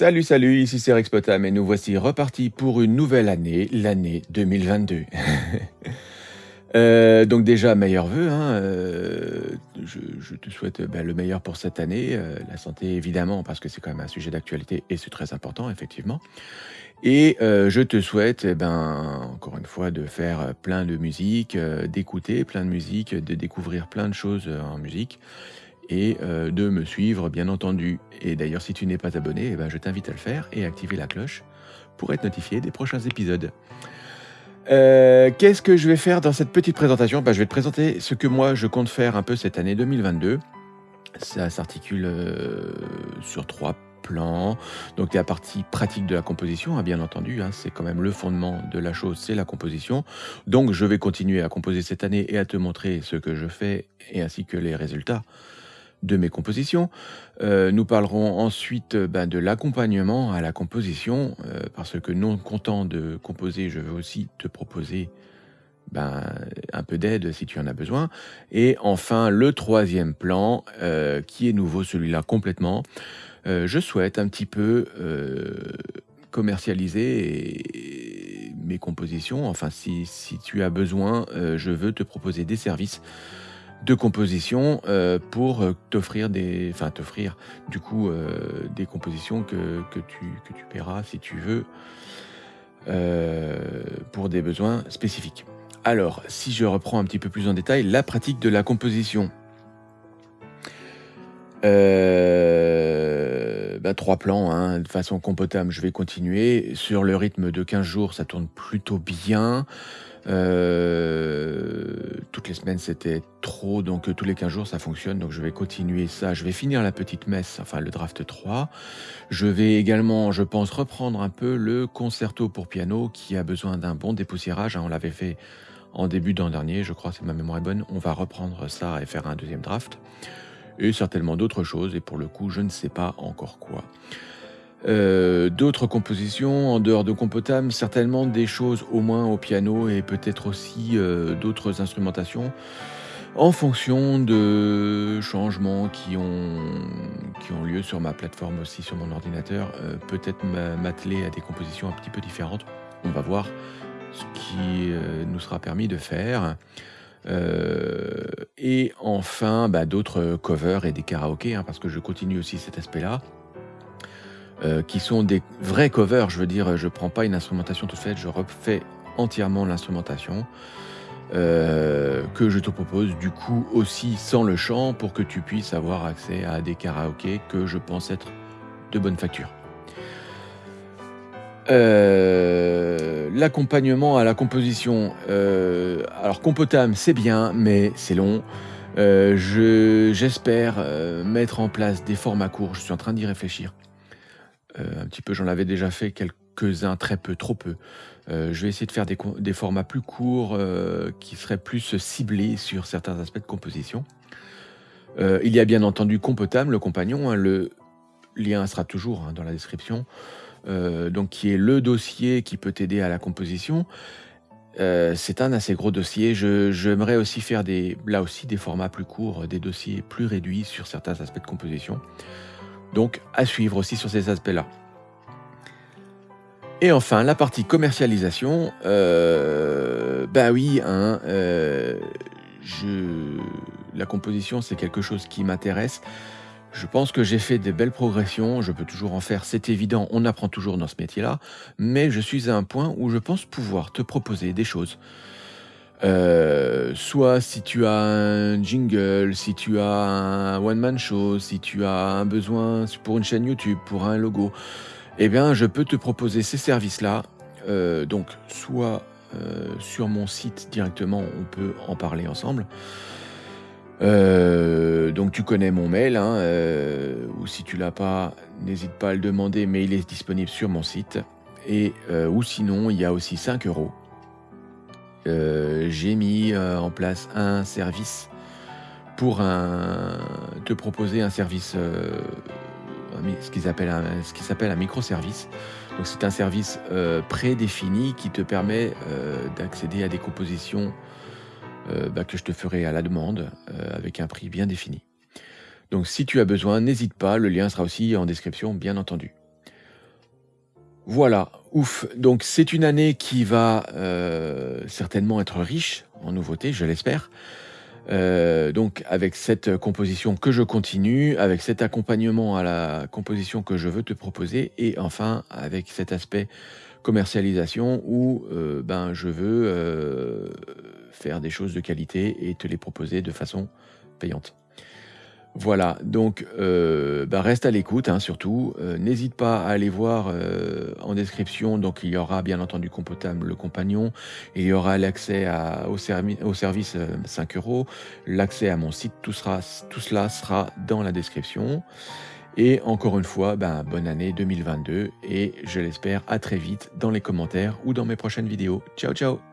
Salut, salut, ici c'est Rex Potam et nous voici repartis pour une nouvelle année, l'année 2022. Euh, donc déjà, meilleurs vœux, hein, euh, je, te souhaite ben, le meilleur pour cette année, euh, la santé évidemment, parce que c'est quand même un sujet d'actualité et c'est très important, effectivement. Et euh, je te souhaite, eh ben, encore une fois, de faire plein de musique, euh, d'écouter plein de musique, de découvrir plein de choses euh, en musique et euh, de me suivre, bien entendu. Et d'ailleurs, si tu n'es pas abonné, eh ben, je t'invite à le faire et à activer la cloche pour être notifié des prochains épisodes. Euh, Qu'est-ce que je vais faire dans cette petite présentation? Ben, Je vais te présenter ce que moi je compte faire un peu cette année 2022. Ça s'articule euh, sur trois plans. Donc, la partie pratique de la composition, hein, bien entendu. hein, c'est quand même le fondement de la chose, c'est la composition. Donc, je vais continuer à composer cette année et à te montrer ce que je fais et ainsi que les résultats de mes compositions. Euh, nous parlerons ensuite euh, ben, de l'accompagnement à la composition, euh, parce que non content de composer, je veux aussi te proposer ben, un peu d'aide si tu en as besoin. Et enfin, le troisième plan, qui est nouveau, celui-là complètement, je souhaite un petit peu commercialiser mes compositions. Enfin, si, tu as besoin, je veux te proposer des services de composition euh, pour euh, t'offrir des, enfin t'offrir du coup euh, des compositions que, tu que paieras si tu veux pour des besoins spécifiques. Alors, si je reprends un petit peu plus en détail, la pratique de la composition. Bah, trois plans, hein, de façon compotable, je vais continuer. Sur le rythme de 15 jours, ça tourne plutôt bien. Euh, toutes les semaines, c'était trop, donc euh, tous les 15 jours, ça fonctionne. Donc je vais continuer ça. Je vais finir la petite messe, enfin le draft 3. Je vais également, je pense, reprendre un peu le concerto pour piano qui a besoin d'un bon dépoussiérage. hein. On l'avait fait en début d'an dernier, je crois, si ma mémoire est bonne. On va reprendre ça et faire un deuxième draft. Et certainement d'autres choses, et pour le coup, je ne sais pas encore quoi. Euh, d'autres compositions en dehors de Compotam, certainement des choses au moins au piano et peut-être aussi euh, d'autres instrumentations en fonction de changements qui ont, qui ont lieu sur ma plateforme aussi, sur mon ordinateur. Euh, peut-être m'a- m'atteler à des compositions un petit peu différentes. On va voir ce qui nous sera permis de faire. Et enfin, bah, d'autres covers et des karaokés, hein, parce que je continue aussi cet aspect-là euh, qui sont des vrais covers. Je veux dire, je prends pas une instrumentation toute faite, je refais entièrement l'instrumentation euh, que je te propose du coup aussi sans le chant pour que tu puisses avoir accès à des karaokés que je pense être de bonne facture. Euh, L'accompagnement à la composition. alors, Compotam, c'est bien, mais c'est long. Je- J'espère mettre en place des formats courts. Je suis en train d'y réfléchir. Euh, un petit peu, j'en avais déjà fait quelques-uns, très peu, trop peu. Euh, je vais essayer de faire des, formats plus courts euh, qui seraient plus ciblés sur certains aspects de composition. Il y a bien entendu Compotam, le compagnon. hein, le lien sera toujours hein, dans la description. Donc, qui est le dossier qui peut t'aider à la composition. C'est un assez gros dossier. J'aimerais aussi faire des, là aussi des formats plus courts, des dossiers plus réduits sur certains aspects de composition. Donc, à suivre aussi sur ces aspects-là. Et enfin, la partie commercialisation. Euh, bah oui, hein, euh, la composition, c'est quelque chose qui m'intéresse. Je pense que j'ai fait des belles progressions. Je peux toujours en faire, c'est évident. On apprend toujours dans ce métier-là. Mais je suis à un point où je pense pouvoir te proposer des choses. Euh, soit si tu as un jingle, si tu as un one-man show, si tu as un besoin pour une chaîne YouTube, pour un logo, eh bien, je peux te proposer ces services-là. Euh, donc, soit euh, sur mon site directement, on peut en parler ensemble. Donc, tu connais mon mail, hein, ou si tu l'as pas, n'hésite pas à le demander, mais il est disponible sur mon site. Et ou sinon, il y a aussi 5 euros. Euh, J'ai mis euh, en place un service pour te proposer un service, euh, ce qu'ils appellent un- ce qui s'appelle un microservice. Donc c'est un service prédéfini qui te permet d'accéder à des compositions bah, que je te ferai à la demande avec un prix bien défini. Donc si tu as besoin, n'hésite pas, le lien sera aussi en description, bien entendu. Voilà, ouf, donc c'est une année qui va, certainement être riche en nouveautés, je l'espère. Heu, donc avec cette composition que je continue, avec cet accompagnement à la composition que je veux te proposer et enfin avec cet aspect commercialisation où, heu, ben, je veux, heu, faire des choses de qualité et te les proposer de façon payante. Voilà, donc heu, bah, reste à l'écoute, hein, surtout, heu, n'hésite pas à aller voir, heu, en description, donc il y aura bien entendu Compotable Le Compagnon, il y aura l'accès au service, heu, 5 €, l'accès à mon site, tout cela sera dans la description. Et encore une fois, ben, bonne année 2022 et je l'espère à très vite dans les commentaires ou dans mes prochaines vidéos. Ciao, ciao!